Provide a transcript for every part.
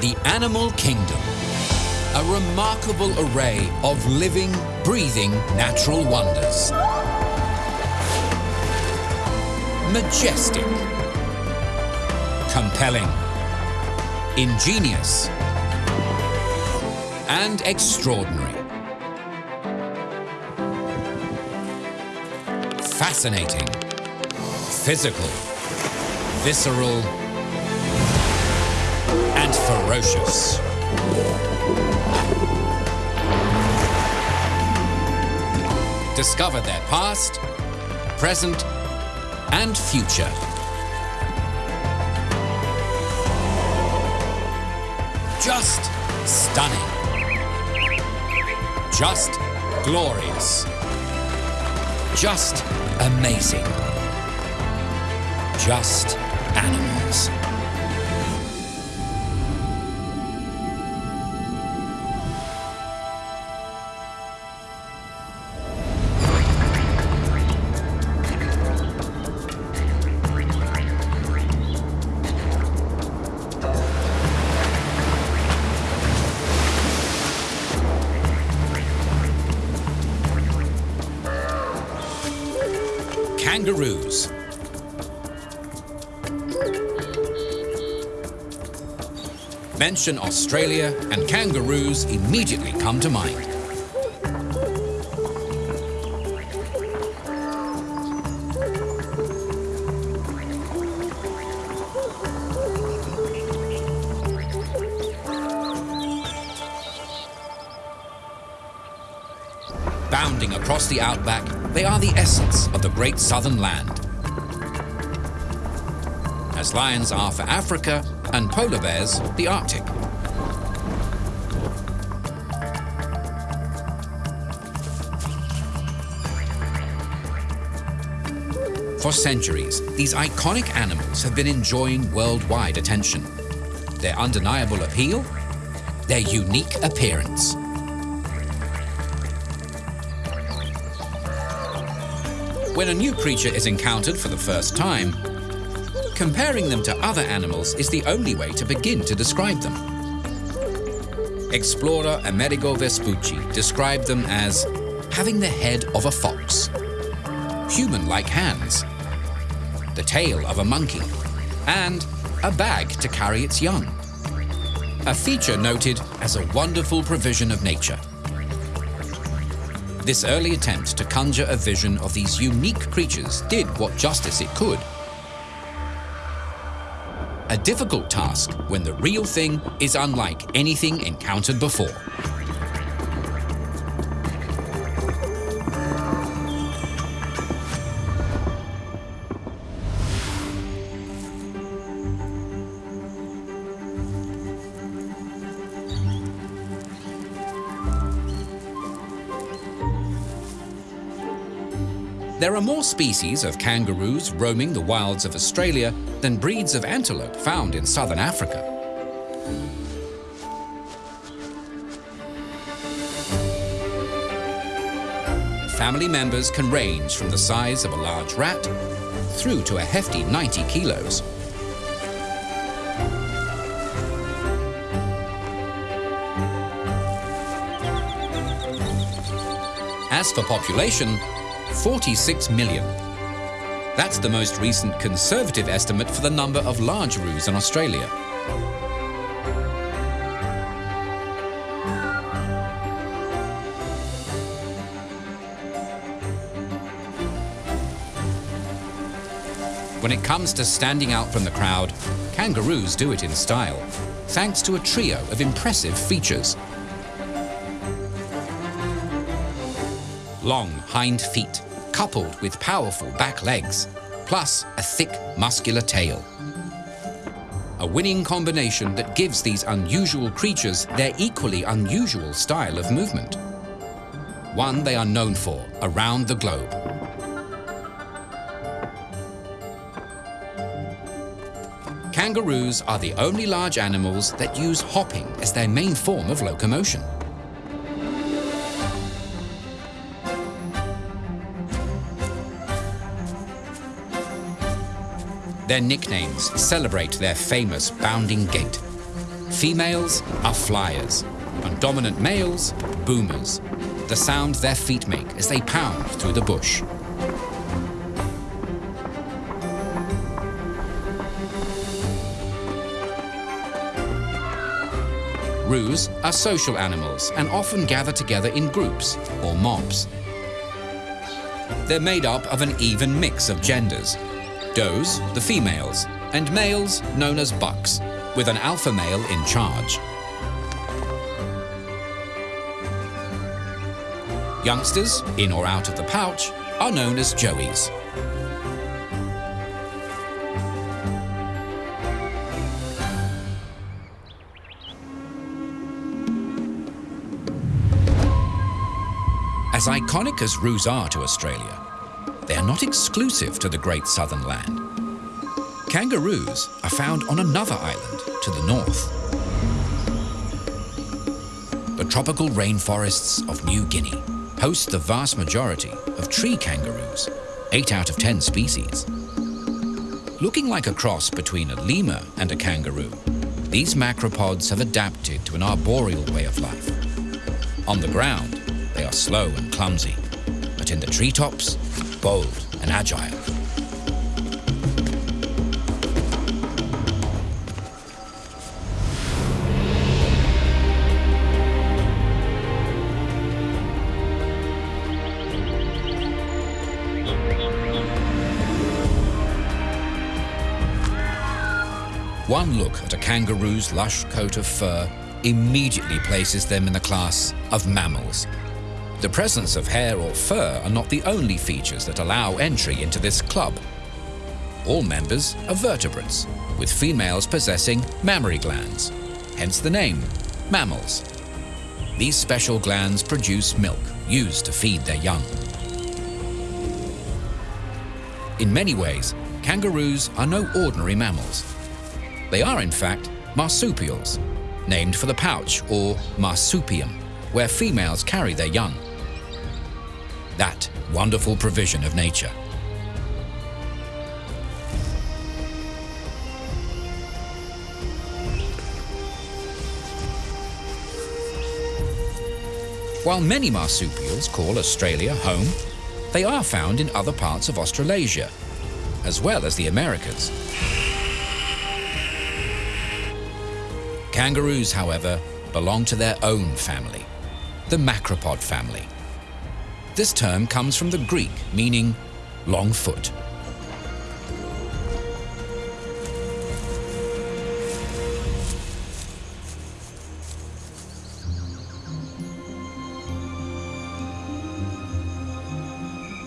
The animal kingdom. A remarkable array of living, breathing natural wonders. Majestic. Compelling. Ingenious. And extraordinary. Fascinating. Physical. Visceral. Ferocious. Discover their past, present, and future. Just stunning. Just glorious. Just amazing. Just Mention Australia and kangaroos immediately come to mind. Bounding across the outback, they are the essence of the great southern land. As lions are for Africa and polar bears the Arctic. For centuries, these iconic animals have been enjoying worldwide attention. Their undeniable appeal, their unique appearance. When a new creature is encountered for the first time, comparing them to other animals is the only way to begin to describe them. Explorer Amerigo Vespucci described them as having the head of a fox, human-like hands, the tail of a monkey, and a bag to carry its young. A feature noted as a wonderful provision of nature. This early attempt to conjure a vision of these unique creatures did what justice it could. A difficult task when the real thing is unlike anything encountered before. There are more species of kangaroos roaming the wilds of Australia than breeds of antelope found in southern Africa. Family members can range from the size of a large rat through to a hefty 90 kilos. As for population, 46 million. That's the most recent conservative estimate for the number of large roos in Australia. When it comes to standing out from the crowd, kangaroos do it in style, thanks to a trio of impressive features. long hind feet, coupled with powerful back legs, plus a thick, muscular tail. A winning combination that gives these unusual creatures their equally unusual style of movement. One they are known for around the globe. Kangaroos are the only large animals that use hopping as their main form of locomotion. Their nicknames celebrate their famous bounding gait. Females are flyers, and dominant males, boomers. The sound their feet make as they pound through the bush. Roos are social animals and often gather together in groups or mobs. They're made up of an even mix of genders. Does, the females, and males known as bucks, with an alpha male in charge. Youngsters, in or out of the pouch, are known as joeys. As iconic as roos are to Australia, they are not exclusive to the Great Southern Land. Kangaroos are found on another island to the north. The tropical rainforests of New Guinea host the vast majority of tree kangaroos, 8 out of 10 species. Looking like a cross between a lemur and a kangaroo, these macropods have adapted to an arboreal way of life. On the ground, they are slow and clumsy, but in the treetops, bold and agile. One look at a kangaroo's lush coat of fur immediately places them in the class of mammals the presence of hair or fur are not the only features that allow entry into this club. All members are vertebrates, with females possessing mammary glands, hence the name, mammals. These special glands produce milk used to feed their young. In many ways, kangaroos are no ordinary mammals. They are, in fact, marsupials, named for the pouch or marsupium, where females carry their young that wonderful provision of nature. While many marsupials call Australia home, they are found in other parts of Australasia, as well as the Americas. Kangaroos, however, belong to their own family, the macropod family. This term comes from the Greek, meaning long foot.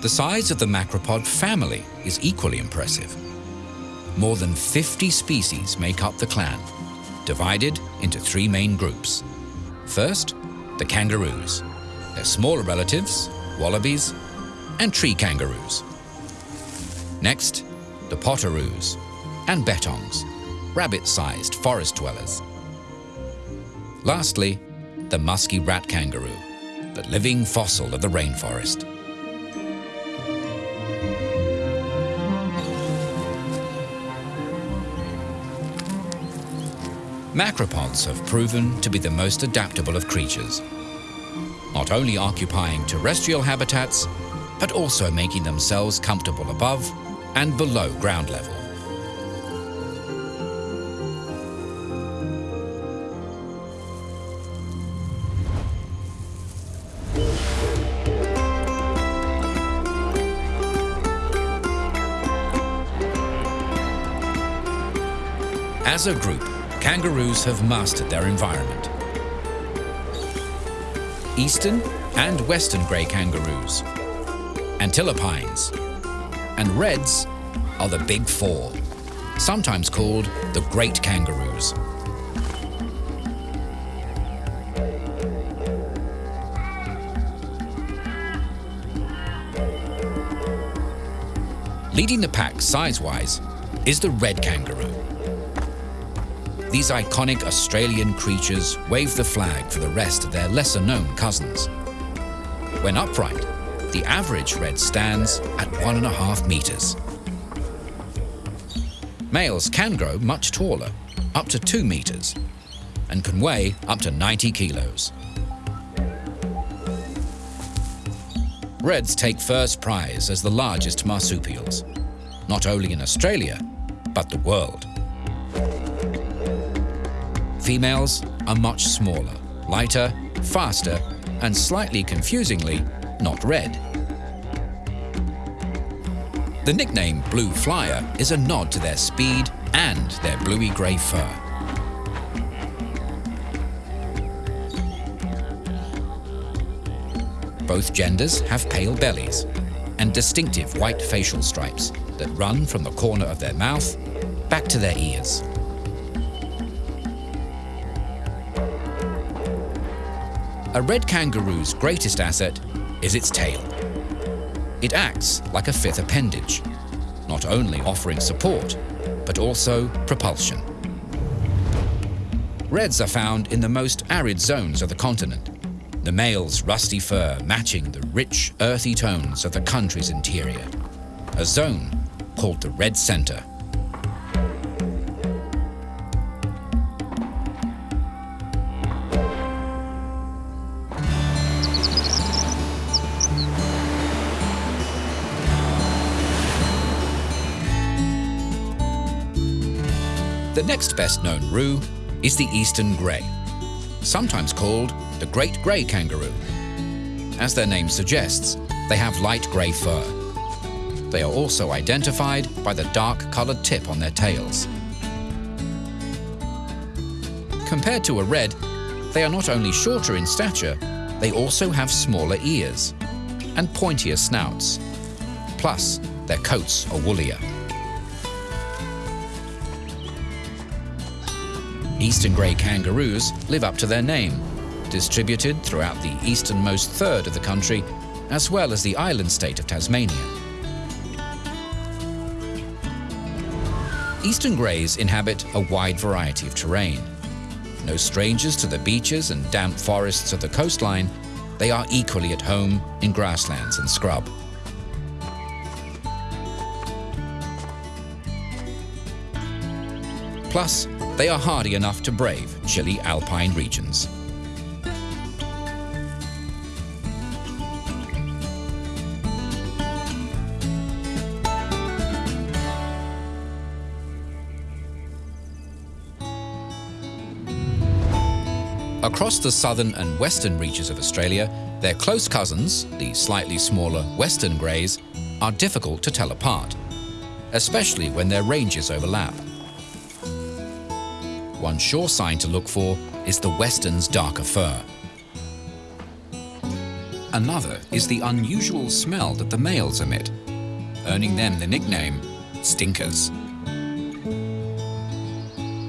The size of the macropod family is equally impressive. More than 50 species make up the clan, divided into three main groups. First, the kangaroos. Their smaller relatives, wallabies, and tree kangaroos. Next, the potoroos and bettongs, rabbit-sized forest dwellers. Lastly, the musky rat kangaroo, the living fossil of the rainforest. Macropods have proven to be the most adaptable of creatures not only occupying terrestrial habitats, but also making themselves comfortable above and below ground level. As a group, kangaroos have mastered their environment eastern and western grey kangaroos, antilopines, and reds are the big four, sometimes called the great kangaroos. Leading the pack size-wise is the red kangaroo. These iconic Australian creatures wave the flag for the rest of their lesser-known cousins. When upright, the average red stands at one and a half metres. Males can grow much taller, up to two metres, and can weigh up to 90 kilos. Reds take first prize as the largest marsupials, not only in Australia, but the world. Females are much smaller, lighter, faster, and slightly confusingly, not red. The nickname Blue Flyer is a nod to their speed and their bluey-grey fur. Both genders have pale bellies and distinctive white facial stripes that run from the corner of their mouth back to their ears. A red kangaroo's greatest asset is its tail. It acts like a fifth appendage, not only offering support, but also propulsion. Reds are found in the most arid zones of the continent, the male's rusty fur matching the rich, earthy tones of the country's interior, a zone called the Red Centre. The next best known roo is the eastern grey, sometimes called the great grey kangaroo. As their name suggests, they have light grey fur. They are also identified by the dark-coloured tip on their tails. Compared to a red, they are not only shorter in stature, they also have smaller ears and pointier snouts. Plus, their coats are woollier. Eastern grey kangaroos live up to their name, distributed throughout the easternmost third of the country, as well as the island state of Tasmania. Eastern greys inhabit a wide variety of terrain. No strangers to the beaches and damp forests of the coastline, they are equally at home in grasslands and scrub. Plus, they are hardy enough to brave chilly alpine regions. Across the southern and western reaches of Australia, their close cousins, the slightly smaller western greys, are difficult to tell apart, especially when their ranges overlap. One sure sign to look for is the western's darker fur. Another is the unusual smell that the males emit, earning them the nickname stinkers.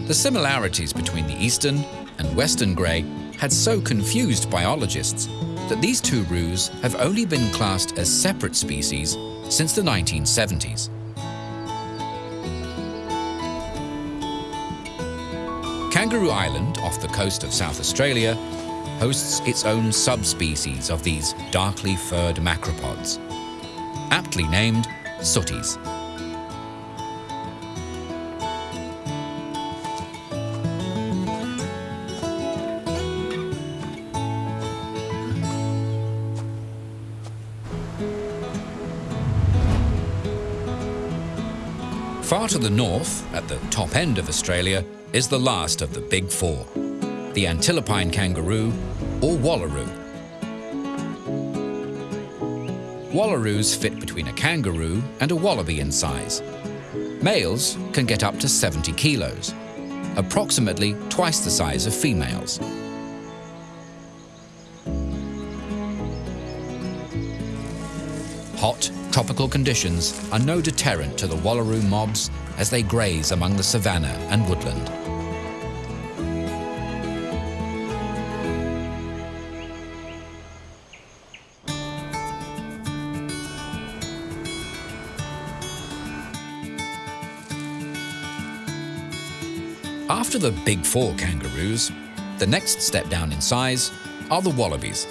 The similarities between the eastern and western grey had so confused biologists that these two roos have only been classed as separate species since the 1970s. Kangaroo Island, off the coast of South Australia, hosts its own subspecies of these darkly furred macropods, aptly named sooties. Far to the north, at the top end of Australia, is the last of the big four, the antilopine kangaroo or wallaroo. Wallaroos fit between a kangaroo and a wallaby in size. Males can get up to 70 kilos, approximately twice the size of females. Hot, tropical conditions are no deterrent to the wallaroo mobs as they graze among the savanna and woodland. After the big four kangaroos, the next step down in size are the wallabies.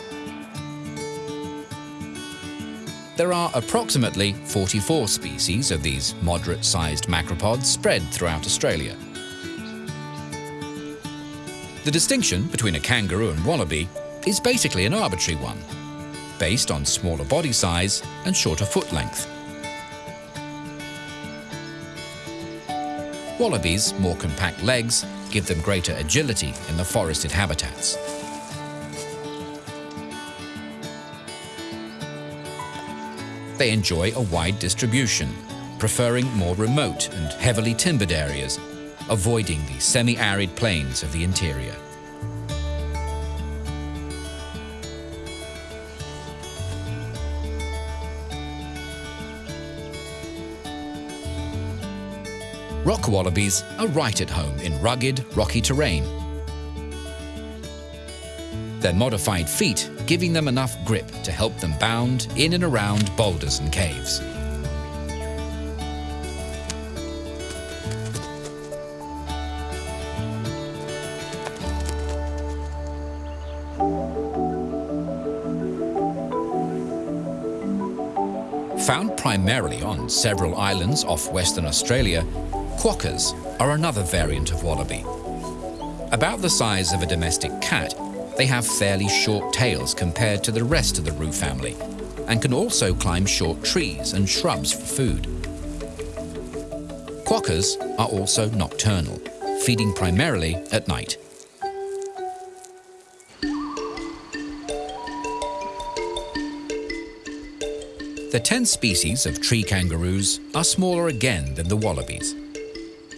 There are approximately 44 species of these moderate-sized macropods spread throughout Australia. The distinction between a kangaroo and wallaby is basically an arbitrary one, based on smaller body size and shorter foot length. Wallabies' more compact legs give them greater agility in the forested habitats. They enjoy a wide distribution, preferring more remote and heavily timbered areas, avoiding the semi-arid plains of the interior. Rock wallabies are right at home in rugged, rocky terrain. Their modified feet giving them enough grip to help them bound in and around boulders and caves. Found primarily on several islands off Western Australia, Quokkas are another variant of wallaby. About the size of a domestic cat, they have fairly short tails compared to the rest of the roo family and can also climb short trees and shrubs for food. Quokkas are also nocturnal, feeding primarily at night. The 10 species of tree kangaroos are smaller again than the wallabies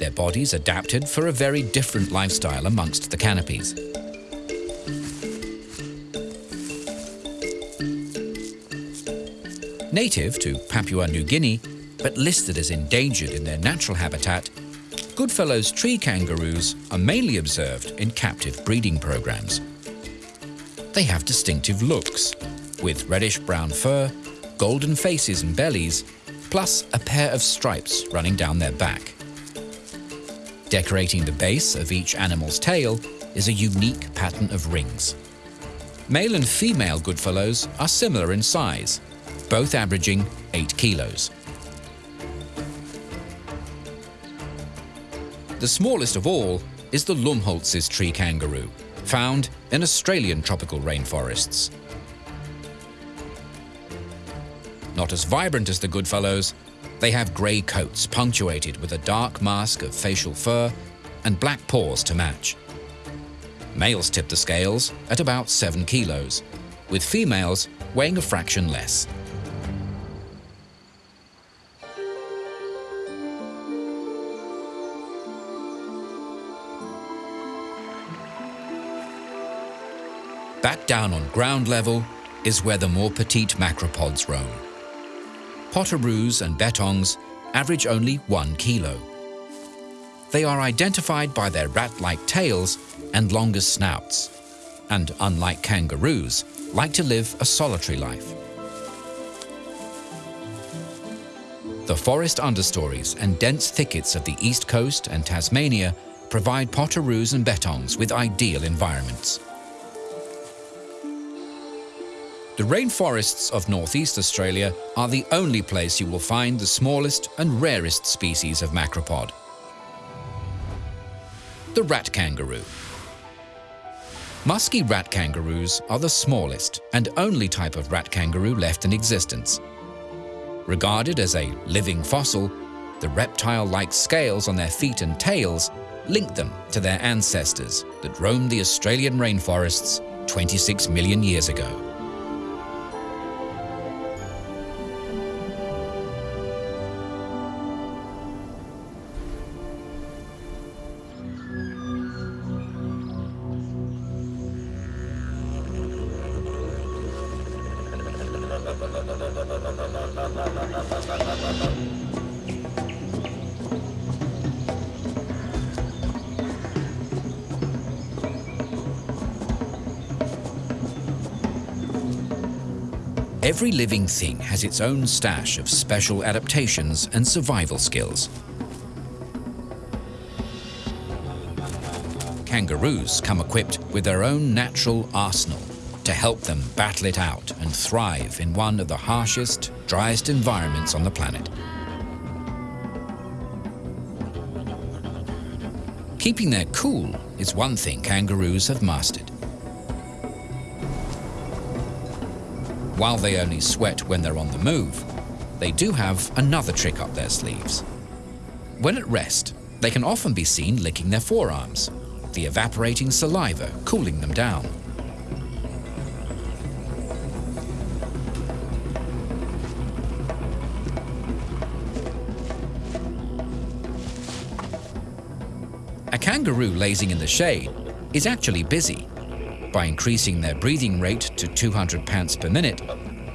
their bodies adapted for a very different lifestyle amongst the canopies. Native to Papua New Guinea, but listed as endangered in their natural habitat, Goodfellow's tree kangaroos are mainly observed in captive breeding programs. They have distinctive looks, with reddish-brown fur, golden faces and bellies, plus a pair of stripes running down their back. Decorating the base of each animal's tail is a unique pattern of rings. Male and female Goodfellows are similar in size, both averaging 8 kilos. The smallest of all is the Lumholtz's tree kangaroo, found in Australian tropical rainforests. Not as vibrant as the Goodfellows, they have grey coats punctuated with a dark mask of facial fur and black paws to match. Males tip the scales at about 7 kilos, with females weighing a fraction less. Back down on ground level is where the more petite macropods roam. Potoroos and bettongs average only one kilo. They are identified by their rat-like tails and longer snouts, and unlike kangaroos, like to live a solitary life. The forest understories and dense thickets of the east coast and Tasmania provide potoroos and bettongs with ideal environments. The rainforests of northeast Australia are the only place you will find the smallest and rarest species of macropod. The rat kangaroo. Musky rat kangaroos are the smallest and only type of rat kangaroo left in existence. Regarded as a living fossil, the reptile-like scales on their feet and tails link them to their ancestors that roamed the Australian rainforests 26 million years ago. Every living thing has its own stash of special adaptations and survival skills. Kangaroos come equipped with their own natural arsenal to help them battle it out and thrive in one of the harshest, driest environments on the planet. Keeping their cool is one thing kangaroos have mastered. While they only sweat when they're on the move, they do have another trick up their sleeves. When at rest, they can often be seen licking their forearms, the evaporating saliva cooling them down. A kangaroo lazing in the shade is actually busy. By increasing their breathing rate to 200 pants per minute,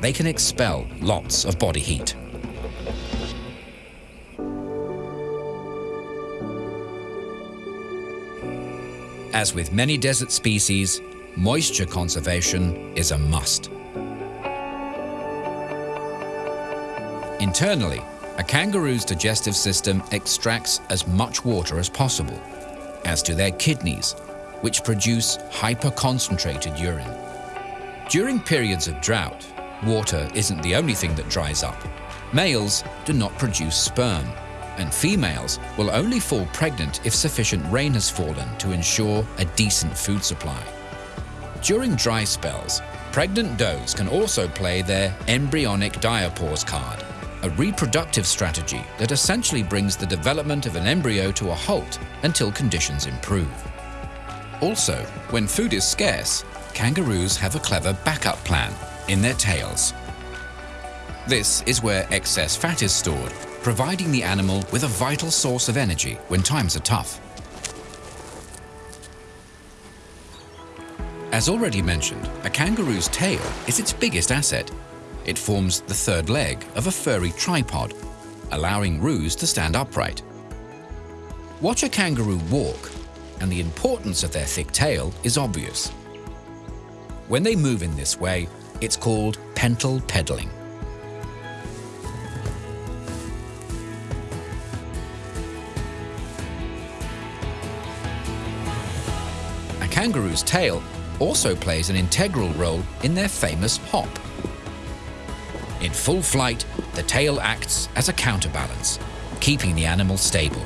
they can expel lots of body heat. As with many desert species, moisture conservation is a must. Internally, a kangaroo's digestive system extracts as much water as possible as do their kidneys, which produce hyper-concentrated urine. During periods of drought, water isn't the only thing that dries up. Males do not produce sperm, and females will only fall pregnant if sufficient rain has fallen to ensure a decent food supply. During dry spells, pregnant does can also play their embryonic diapause card, a reproductive strategy that essentially brings the development of an embryo to a halt until conditions improve. Also, when food is scarce, kangaroos have a clever backup plan in their tails. This is where excess fat is stored, providing the animal with a vital source of energy when times are tough. As already mentioned, a kangaroo's tail is its biggest asset it forms the third leg of a furry tripod, allowing roos to stand upright. Watch a kangaroo walk, and the importance of their thick tail is obvious. When they move in this way, it's called pentapedaling. A kangaroo's tail also plays an integral role in their famous hop. In full flight, the tail acts as a counterbalance, keeping the animal stable.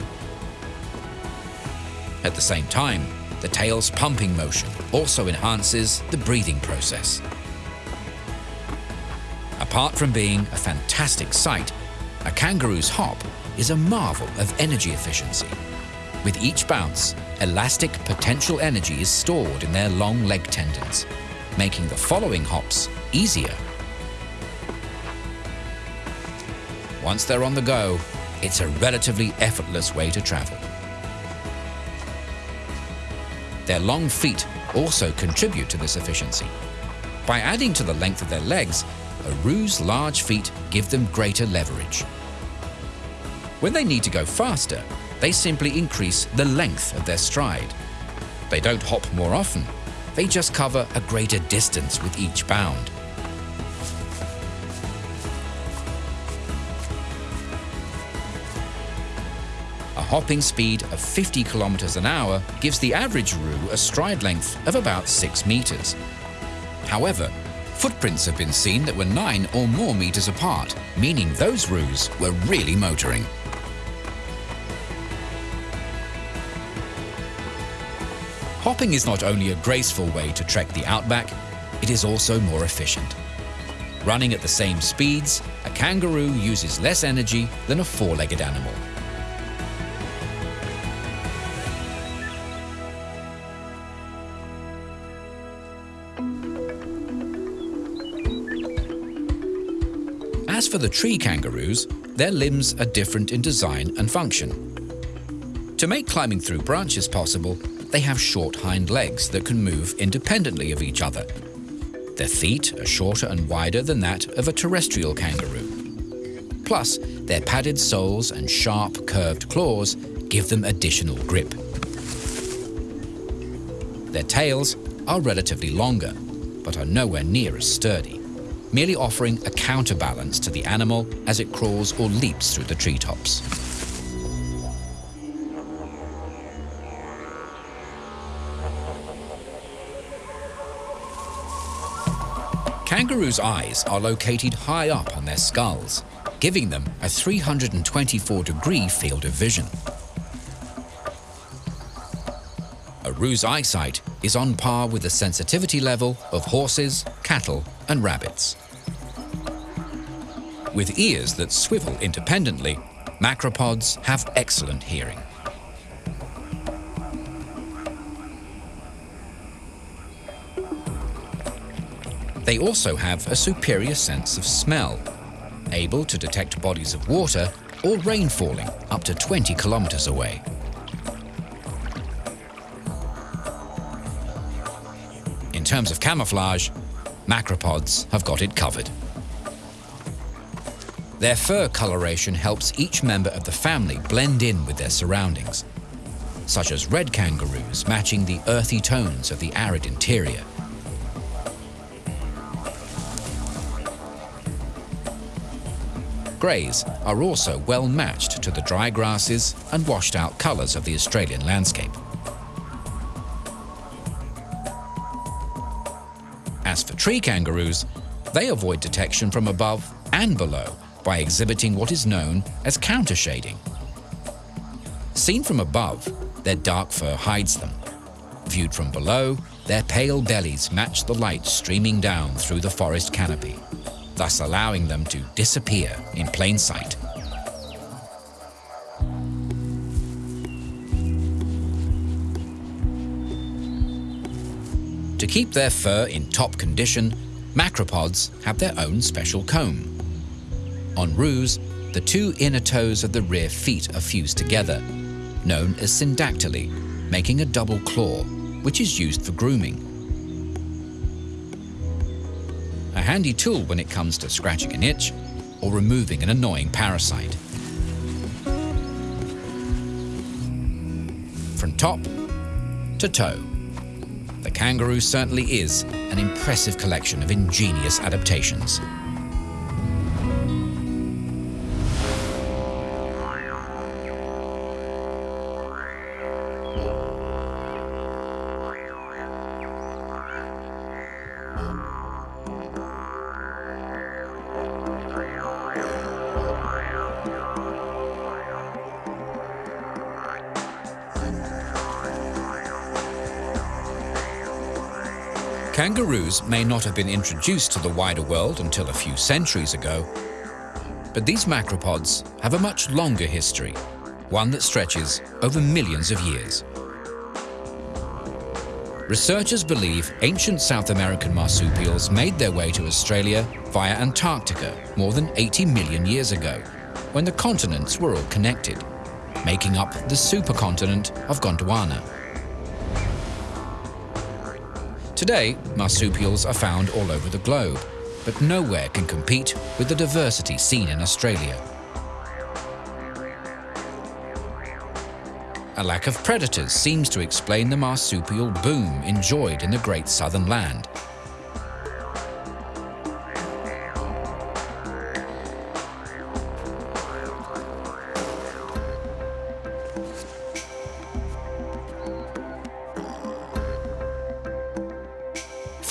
At the same time, the tail's pumping motion also enhances the breathing process. Apart from being a fantastic sight, a kangaroo's hop is a marvel of energy efficiency. With each bounce, elastic potential energy is stored in their long leg tendons, making the following hops easier Once they're on the go, it's a relatively effortless way to travel. Their long feet also contribute to this efficiency. By adding to the length of their legs, a roo's large feet give them greater leverage. When they need to go faster, they simply increase the length of their stride. They don't hop more often, they just cover a greater distance with each bound. Hopping speed of 50 kilometers an hour gives the average roo a stride length of about 6 meters. However, footprints have been seen that were 9 or more meters apart, meaning those roos were really motoring. Hopping is not only a graceful way to trek the outback, it is also more efficient. Running at the same speeds, a kangaroo uses less energy than a four-legged animal. As for the tree kangaroos, their limbs are different in design and function. To make climbing through branches possible, they have short hind legs that can move independently of each other. Their feet are shorter and wider than that of a terrestrial kangaroo. Plus, their padded soles and sharp, curved claws give them additional grip. Their tails are relatively longer, but are nowhere near as sturdy merely offering a counterbalance to the animal as it crawls or leaps through the treetops. Kangaroos' eyes are located high up on their skulls, giving them a 324 degree field of vision. a roo's eyesight is on par with the sensitivity level of horses, cattle and rabbits. With ears that swivel independently, macropods have excellent hearing. They also have a superior sense of smell, able to detect bodies of water or rain falling up to 20 kilometers away. In terms of camouflage, macropods have got it covered. Their fur coloration helps each member of the family blend in with their surroundings, such as red kangaroos matching the earthy tones of the arid interior. Greys are also well matched to the dry grasses and washed out colours of the Australian landscape. As for tree kangaroos, they avoid detection from above and below by exhibiting what is known as countershading. Seen from above, their dark fur hides them. Viewed from below, their pale bellies match the light streaming down through the forest canopy thus allowing them to disappear in plain sight. To keep their fur in top condition, macropods have their own special comb. On roos, the two inner toes of the rear feet are fused together, known as syndactyly, making a double claw, which is used for grooming. a handy tool when it comes to scratching an itch or removing an annoying parasite. From top to toe, the kangaroo certainly is an impressive collection of ingenious adaptations. Kangaroos may not have been introduced to the wider world until a few centuries ago, but these macropods have a much longer history, one that stretches over millions of years. Researchers believe ancient South American marsupials made their way to Australia via Antarctica more than 80 million years ago, when the continents were all connected, making up the supercontinent of Gondwana. Today, marsupials are found all over the globe, but nowhere can compete with the diversity seen in Australia. A lack of predators seems to explain the marsupial boom enjoyed in the Great Southern Land.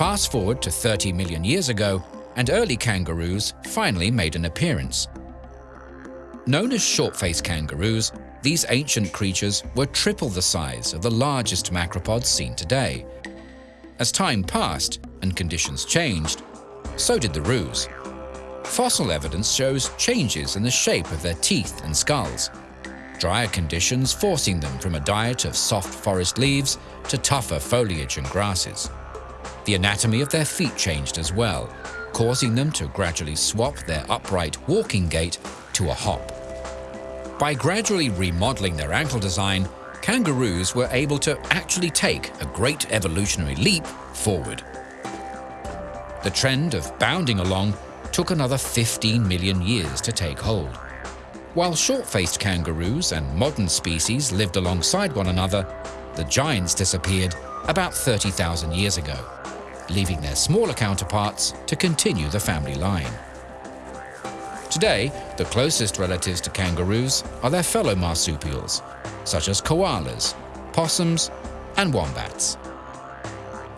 Fast forward to 30 million years ago, and early kangaroos finally made an appearance. Known as short-faced kangaroos, these ancient creatures were triple the size of the largest macropods seen today. As time passed and conditions changed, so did the roos. Fossil evidence shows changes in the shape of their teeth and skulls, drier conditions forcing them from a diet of soft forest leaves to tougher foliage and grasses. The anatomy of their feet changed as well, causing them to gradually swap their upright walking gait to a hop. By gradually remodeling their ankle design, kangaroos were able to actually take a great evolutionary leap forward. The trend of bounding along took another 15 million years to take hold. While short-faced kangaroos and modern species lived alongside one another, the giants disappeared about 30,000 years ago leaving their smaller counterparts to continue the family line. Today, the closest relatives to kangaroos are their fellow marsupials, such as koalas, possums, and wombats.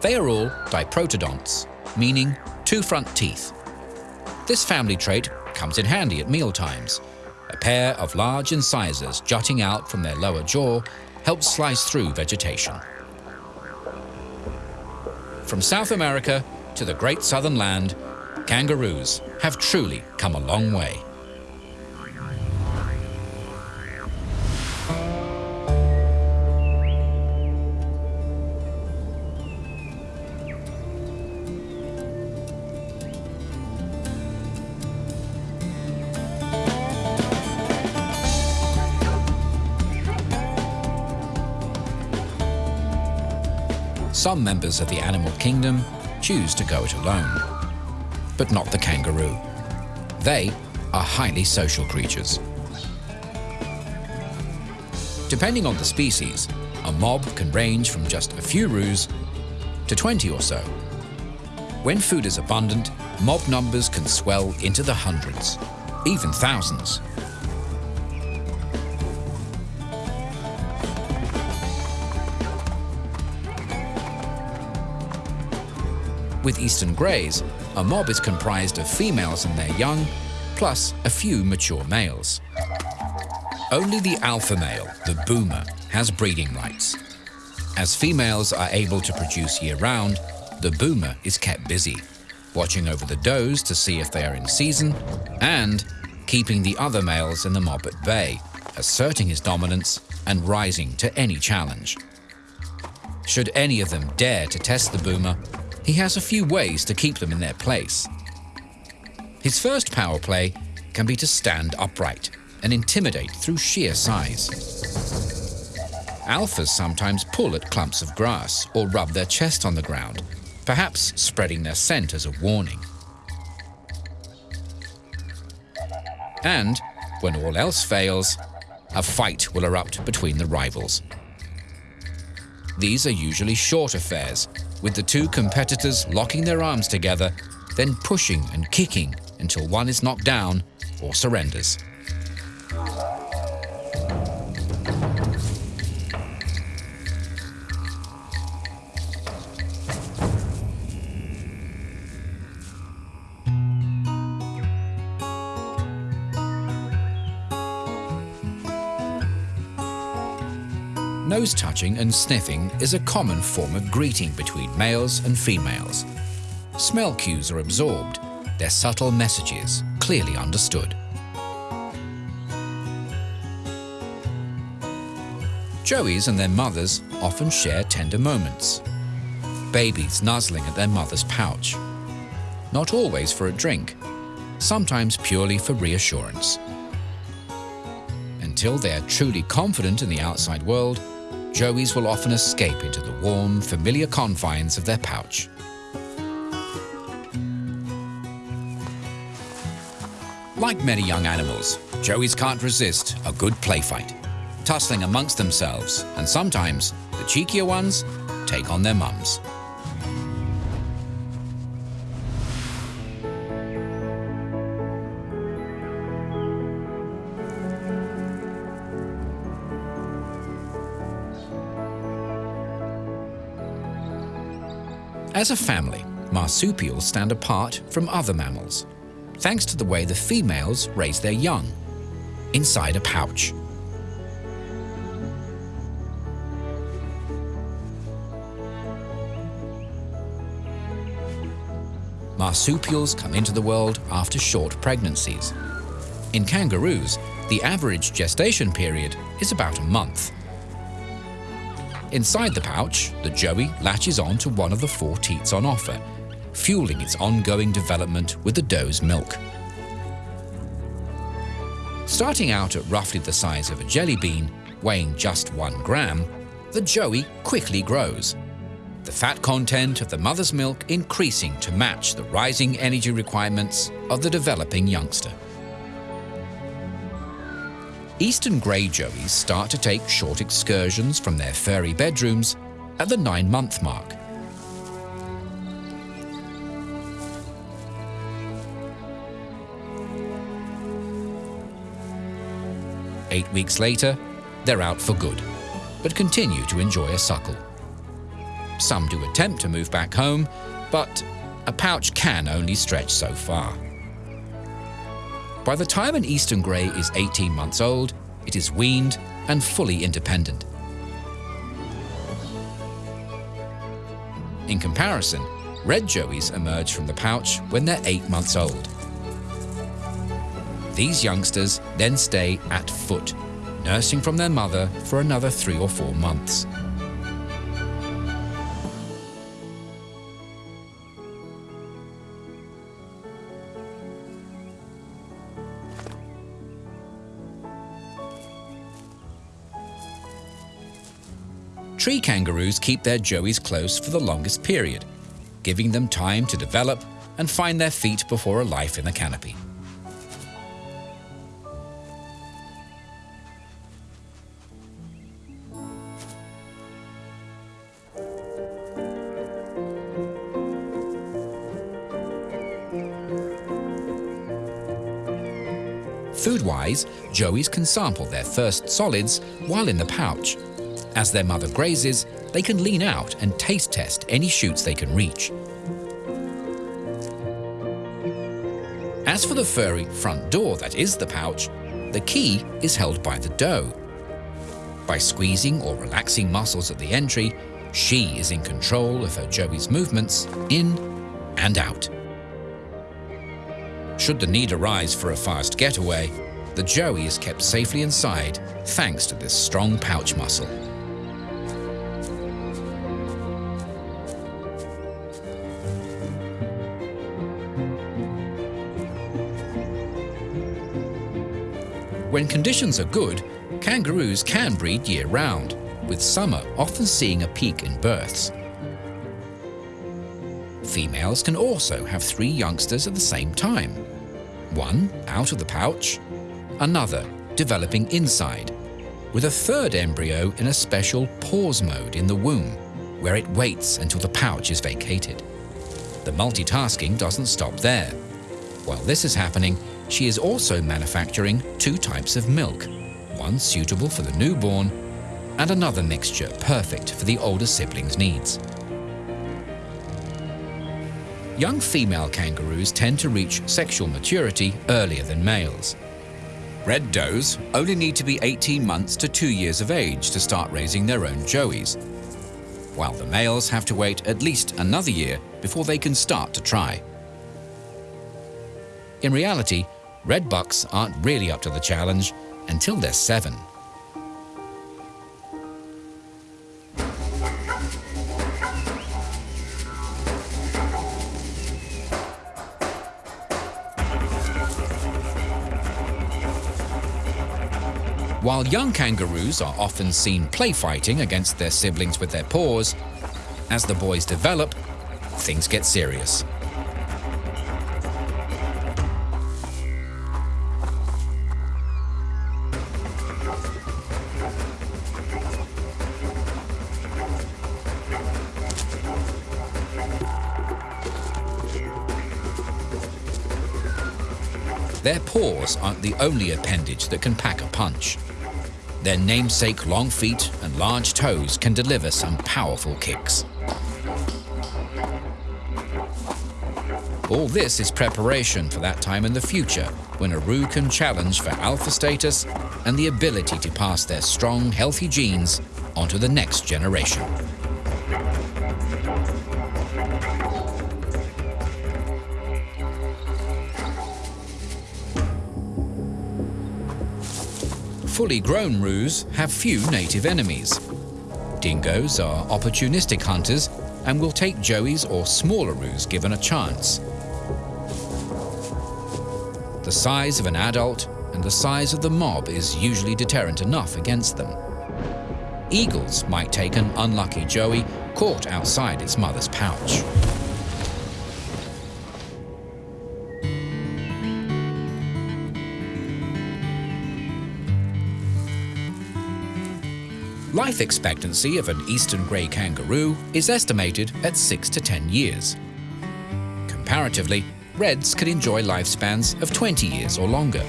They are all diprotodonts, meaning two front teeth. This family trait comes in handy at mealtimes. A pair of large incisors jutting out from their lower jaw helps slice through vegetation. From South America to the great southern land, kangaroos have truly come a long way. Some members of the animal kingdom choose to go it alone, but not the kangaroo. They are highly social creatures. Depending on the species, a mob can range from just a few roos to 20 or so. When food is abundant, mob numbers can swell into the hundreds, even thousands. With eastern greys, a mob is comprised of females and their young, plus a few mature males. Only the alpha male, the boomer, has breeding rights. As females are able to produce year-round, the boomer is kept busy, watching over the does to see if they are in season, and keeping the other males in the mob at bay, asserting his dominance and rising to any challenge. Should any of them dare to test the boomer, he has a few ways to keep them in their place. His first power play can be to stand upright and intimidate through sheer size. Alphas sometimes pull at clumps of grass or rub their chest on the ground, perhaps spreading their scent as a warning. And, when all else fails, a fight will erupt between the rivals. These are usually short affairs with the two competitors locking their arms together, then pushing and kicking until one is knocked down or surrenders. Nose touching and sniffing is a common form of greeting between males and females. Smell cues are absorbed, their subtle messages clearly understood. Joeys and their mothers often share tender moments. Babies nuzzling at their mother's pouch. Not always for a drink, sometimes purely for reassurance. Until they are truly confident in the outside world, Joeys will often escape into the warm, familiar confines of their pouch. Like many young animals, Joeys can't resist a good play fight, tussling amongst themselves, and sometimes the cheekier ones take on their mums. As a family, marsupials stand apart from other mammals, thanks to the way the females raise their young, inside a pouch. Marsupials come into the world after short pregnancies. In kangaroos, the average gestation period is about a month. Inside the pouch, the joey latches on to one of the four teats on offer, fueling its ongoing development with the doe's milk. Starting out at roughly the size of a jelly bean, weighing just one gram, the joey quickly grows, the fat content of the mother's milk increasing to match the rising energy requirements of the developing youngster. Eastern grey joeys start to take short excursions from their furry bedrooms at the nine-month mark. Eight weeks later, they're out for good, but continue to enjoy a suckle. Some do attempt to move back home, but a pouch can only stretch so far. By the time an eastern grey is 18 months old, it is weaned and fully independent. In comparison, red joeys emerge from the pouch when they're eight months old. These youngsters then stay at foot, nursing from their mother for another three or four months. Tree kangaroos keep their joeys close for the longest period, giving them time to develop and find their feet before a life in the canopy. Food-wise, joeys can sample their first solids while in the pouch as their mother grazes, they can lean out and taste test any shoots they can reach. As for the furry front door that is the pouch, the key is held by the doe. By squeezing or relaxing muscles at the entry, she is in control of her joey's movements in and out. Should the need arise for a fast getaway, the joey is kept safely inside thanks to this strong pouch muscle. When conditions are good, kangaroos can breed year-round, with summer often seeing a peak in births. Females can also have three youngsters at the same time. One out of the pouch, another developing inside, with a third embryo in a special pause mode in the womb, where it waits until the pouch is vacated. The multitasking doesn't stop there. While this is happening, she is also manufacturing two types of milk, one suitable for the newborn and another mixture perfect for the older siblings' needs. Young female kangaroos tend to reach sexual maturity earlier than males. Red does only need to be 18 months to 2 years of age to start raising their own joeys, while the males have to wait at least another year before they can start to try. In reality, red bucks aren't really up to the challenge until they're seven. While young kangaroos are often seen play fighting against their siblings with their paws, as the boys develop, things get serious. Paws aren't the only appendage that can pack a punch. Their namesake long feet and large toes can deliver some powerful kicks. All this is preparation for that time in the future when a Roo can challenge for alpha status and the ability to pass their strong, healthy genes onto the next generation. Fully grown roos have few native enemies. Dingoes are opportunistic hunters and will take joeys or smaller roos given a chance. The size of an adult and the size of the mob is usually deterrent enough against them. Eagles might take an unlucky joey caught outside its mother's pouch. Life expectancy of an eastern grey kangaroo is estimated at 6 to 10 years. Comparatively, reds can enjoy lifespans of 20 years or longer.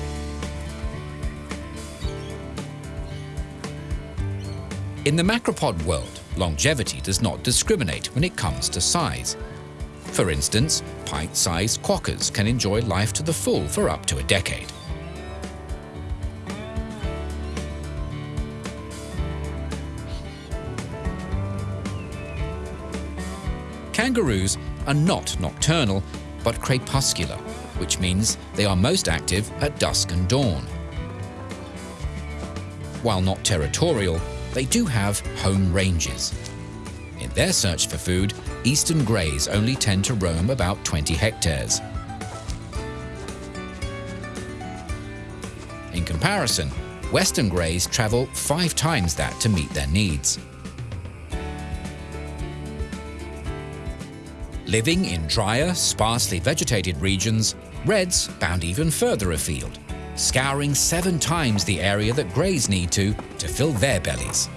In the macropod world, longevity does not discriminate when it comes to size. For instance, pint-sized quokkas can enjoy life to the full for up to a decade. Kangaroos are not nocturnal, but crepuscular, which means they are most active at dusk and dawn. While not territorial, they do have home ranges. In their search for food, eastern greys only tend to roam about 20 hectares. In comparison, western greys travel five times that to meet their needs. Living in drier, sparsely vegetated regions, reds bound even further afield, scouring seven times the area that greys need to to fill their bellies.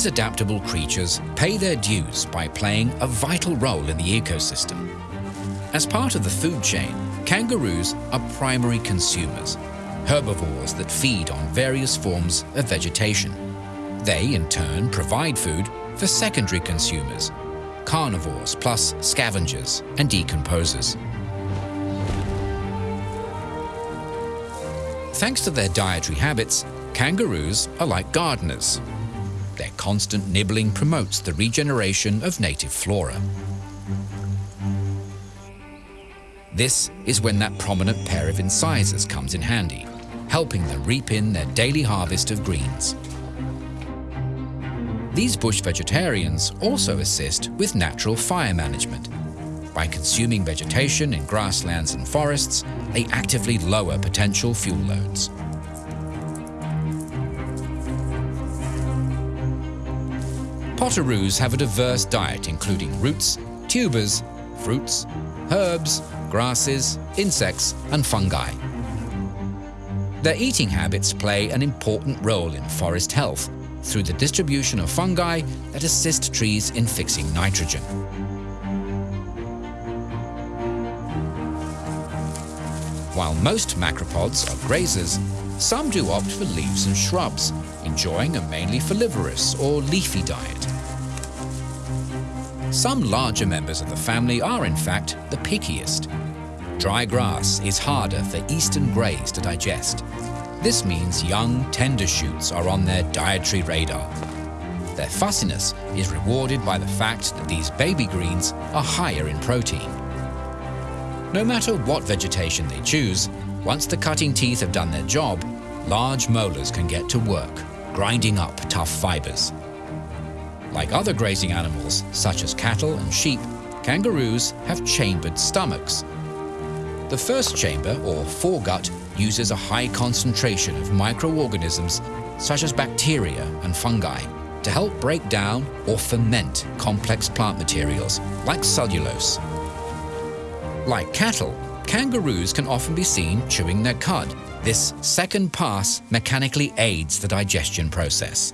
These adaptable creatures pay their dues by playing a vital role in the ecosystem. As part of the food chain, kangaroos are primary consumers, herbivores that feed on various forms of vegetation. They, in turn, provide food for secondary consumers, carnivores plus scavengers and decomposers. Thanks to their dietary habits, kangaroos are like gardeners their constant nibbling promotes the regeneration of native flora. This is when that prominent pair of incisors comes in handy, helping them reap in their daily harvest of greens. These bush vegetarians also assist with natural fire management. By consuming vegetation in grasslands and forests, they actively lower potential fuel loads. Potoroos have a diverse diet including roots, tubers, fruits, herbs, grasses, insects and fungi. Their eating habits play an important role in forest health through the distribution of fungi that assist trees in fixing nitrogen. While most macropods are grazers, some do opt for leaves and shrubs, enjoying a mainly folivorous or leafy diet. Some larger members of the family are in fact the pickiest. Dry grass is harder for eastern greys to digest. This means young, tender shoots are on their dietary radar. Their fussiness is rewarded by the fact that these baby greens are higher in protein. No matter what vegetation they choose, once the cutting teeth have done their job, large molars can get to work, grinding up tough fibers. Like other grazing animals, such as cattle and sheep, kangaroos have chambered stomachs. The first chamber, or foregut, uses a high concentration of microorganisms such as bacteria and fungi to help break down or ferment complex plant materials like cellulose. Like cattle, kangaroos can often be seen chewing their cud. This second pass mechanically aids the digestion process.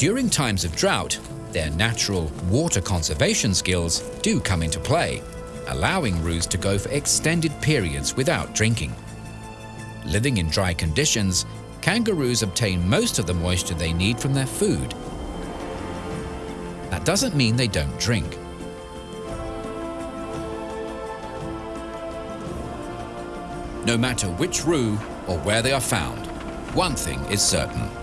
During times of drought, their natural water conservation skills do come into play, allowing roos to go for extended periods without drinking. Living in dry conditions, kangaroos obtain most of the moisture they need from their food. That doesn't mean they don't drink. No matter which roo or where they are found, one thing is certain.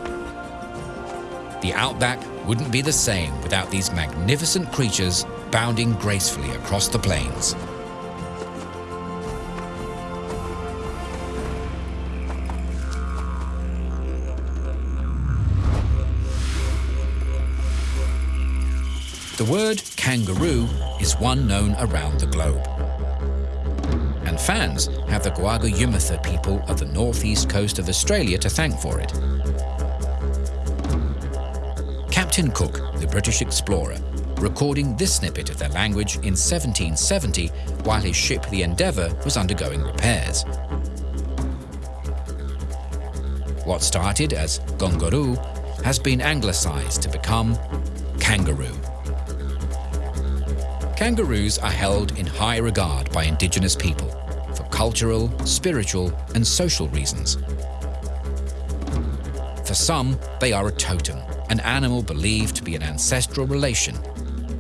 The outback wouldn't be the same without these magnificent creatures bounding gracefully across the plains. The word kangaroo is one known around the globe. And fans have the Guugu Yimithirr people of the northeast coast of Australia to thank for it. Captain Cook, the British explorer, recording this snippet of their language in 1770 while his ship the Endeavour was undergoing repairs. What started as Gongaroo has been anglicised to become kangaroo. Kangaroos are held in high regard by indigenous people for cultural, spiritual, and social reasons. For some, they are a totem, an animal believed to be an ancestral relation.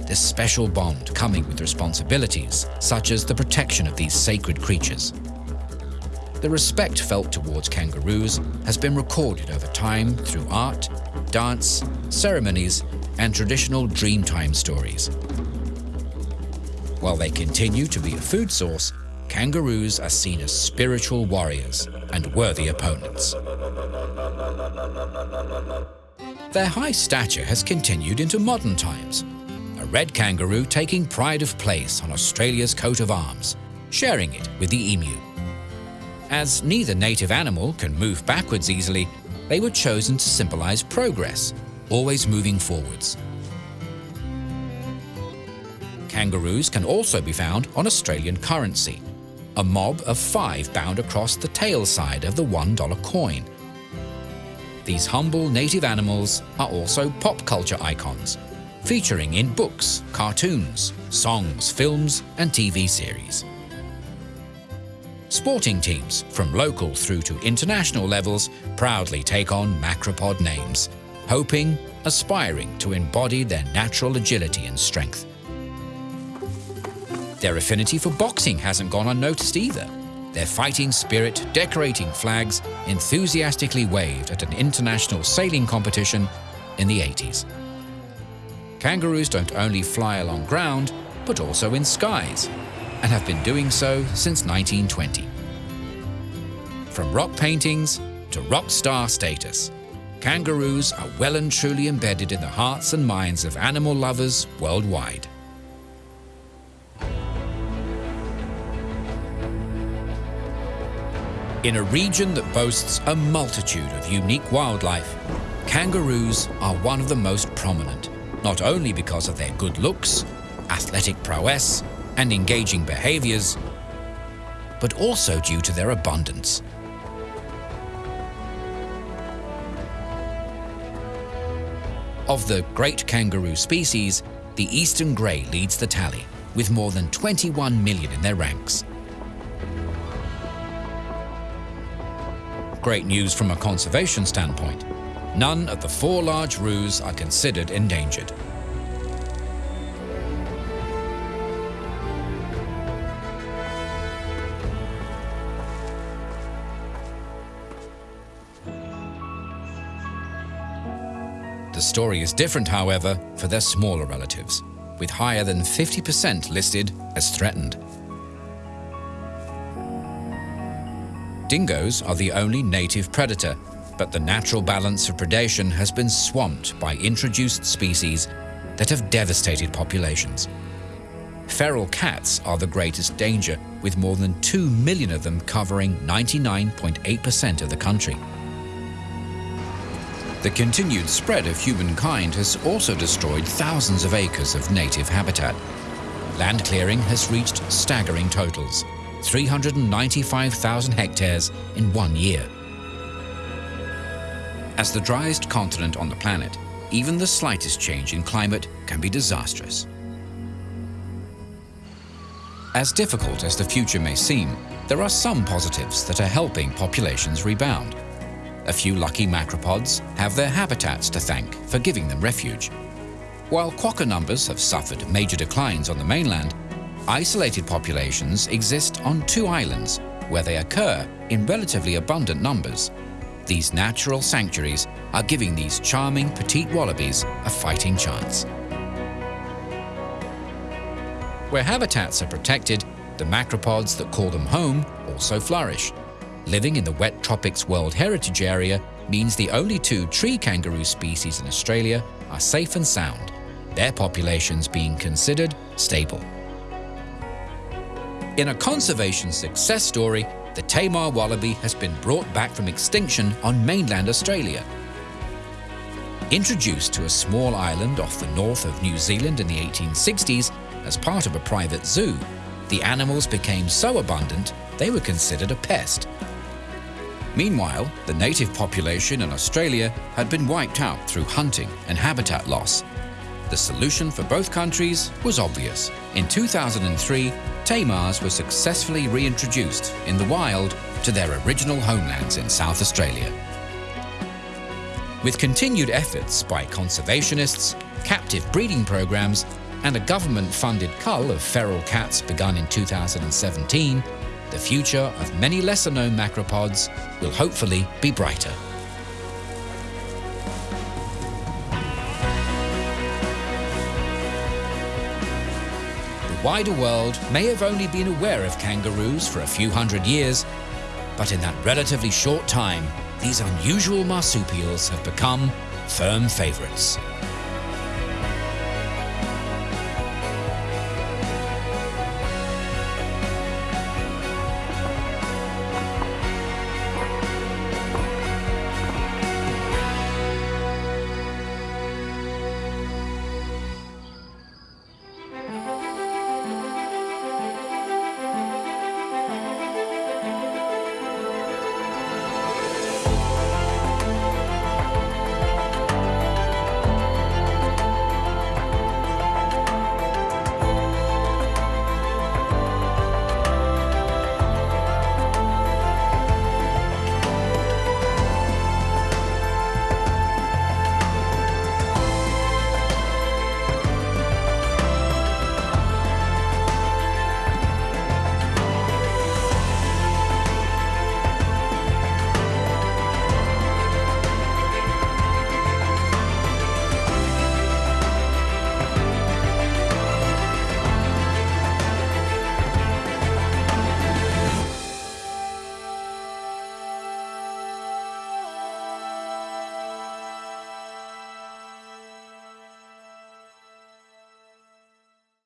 This special bond coming with responsibilities, such as the protection of these sacred creatures. The respect felt towards kangaroos has been recorded over time through art, dance, ceremonies, and traditional Dreamtime stories. While they continue to be a food source, kangaroos are seen as spiritual warriors and worthy opponents. Their high stature has continued into modern times, a red kangaroo taking pride of place on Australia's coat of arms, sharing it with the emu. As neither native animal can move backwards easily, they were chosen to symbolize progress, always moving forwards. Kangaroos can also be found on Australian currency, a mob of five bound across the tail side of the $1 coin. These humble native animals are also pop culture icons, featuring in books, cartoons, songs, films and TV series. Sporting teams, from local through to international levels, proudly take on macropod names, hoping, aspiring to embody their natural agility and strength. Their affinity for boxing hasn't gone unnoticed either. Their fighting spirit decorating flags enthusiastically waved at an international sailing competition in the 80s. Kangaroos don't only fly along ground, but also in skies, and have been doing so since 1920. From rock paintings to rock star status, kangaroos are well and truly embedded in the hearts and minds of animal lovers worldwide. In a region that boasts a multitude of unique wildlife, kangaroos are one of the most prominent, not only because of their good looks, athletic prowess, and engaging behaviors, but also due to their abundance. Of the great kangaroo species, the eastern grey leads the tally, with more than 21 million in their ranks. Great news from a conservation standpoint. None of the four large roos are considered endangered. The story is different, however, for their smaller relatives, with higher than 50% listed as threatened. Dingoes are the only native predator, but the natural balance of predation has been swamped by introduced species that have devastated populations. Feral cats are the greatest danger, with more than 2 million of them covering 99.8% of the country. The continued spread of humankind has also destroyed thousands of acres of native habitat. Land clearing has reached staggering totals. 395,000 hectares in one year. As the driest continent on the planet, even the slightest change in climate can be disastrous. As difficult as the future may seem, there are some positives that are helping populations rebound. A few lucky macropods have their habitats to thank for giving them refuge. While quokka numbers have suffered major declines on the mainland, Isolated populations exist on two islands where they occur in relatively abundant numbers. These natural sanctuaries are giving these charming petite wallabies a fighting chance. Where habitats are protected, the macropods that call them home also flourish. Living in the wet tropics World Heritage Area means the only two tree kangaroo species in Australia are safe and sound, their populations being considered stable. In a conservation success story, the Tammar wallaby has been brought back from extinction on mainland Australia. Introduced to a small island off the north of New Zealand in the 1860s as part of a private zoo, the animals became so abundant they were considered a pest. Meanwhile, the native population in Australia had been wiped out through hunting and habitat loss. the solution for both countries was obvious. In 2003, tammars were successfully reintroduced in the wild to their original homelands in South Australia. With continued efforts by conservationists, captive breeding programs, and a government-funded cull of feral cats begun in 2017, the future of many lesser-known macropods will hopefully be brighter. The wider world may have only been aware of kangaroos for a few hundred years, but in that relatively short time, these unusual marsupials have become firm favourites.